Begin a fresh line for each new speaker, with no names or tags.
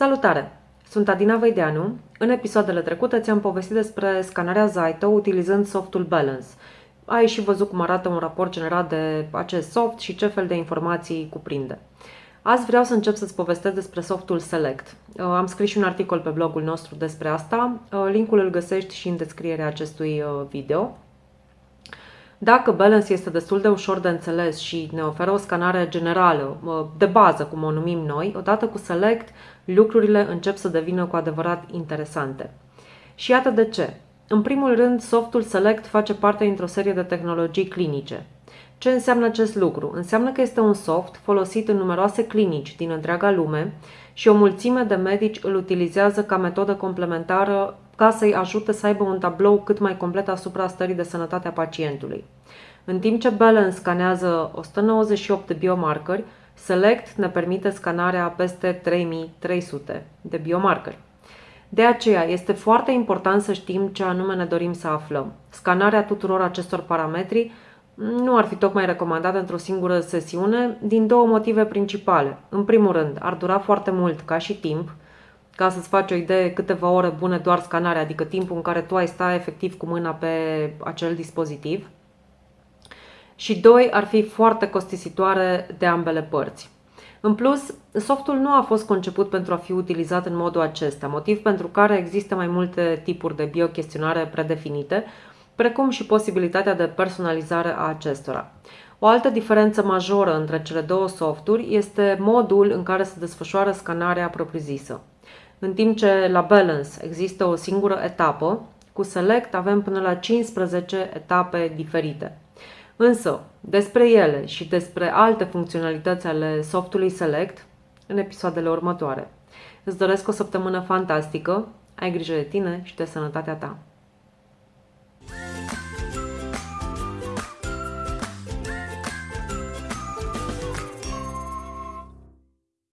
Salutare! Sunt Adina Văideanu. În episoadele trecute ți-am povestit despre scanarea Zaito utilizând softul Balance. Ai și văzut cum arată un raport generat de acest soft și ce fel de informații cuprinde. Azi vreau să încep să-ți povestesc despre softul Select. Uh, am scris și un articol pe blogul nostru despre asta. Uh, linkul îl găsești și în descrierea acestui uh, video. Dacă Balance este destul de ușor de înțeles și ne oferă o scanare generală, de bază, cum o numim noi, odată cu Select, lucrurile încep să devină cu adevărat interesante. Și iată de ce. În primul rând, softul Select face parte dintr-o serie de tehnologii clinice. Ce înseamnă acest lucru? Înseamnă că este un soft folosit în numeroase clinici din întreaga lume și o mulțime de medici îl utilizează ca metodă complementară ca să-i ajute să aibă un tablou cât mai complet asupra stării de sănătate a pacientului. În timp ce Balance scanează 198 de biomarcări, Select ne permite scanarea peste 3300 de biomarcări. De aceea este foarte important să știm ce anume ne dorim să aflăm. Scanarea tuturor acestor parametri nu ar fi tocmai recomandată într-o singură sesiune din două motive principale. În primul rând, ar dura foarte mult ca și timp, ca să-ți faci o idee câteva ore bune doar scanarea, adică timpul în care tu ai sta efectiv cu mâna pe acel dispozitiv. Și doi, ar fi foarte costisitoare de ambele părți. În plus, softul nu a fost conceput pentru a fi utilizat în modul acesta, motiv pentru care există mai multe tipuri de biochestionare predefinite, precum și posibilitatea de personalizare a acestora. O altă diferență majoră între cele două softuri este modul în care se desfășoară scanarea propriu-zisă. În timp ce la Balance există o singură etapă, cu Select avem până la 15 etape diferite. Însă, despre ele și despre alte funcționalități ale softului Select în episoadele următoare. Îți doresc o săptămână fantastică, ai grijă de tine și de sănătatea ta!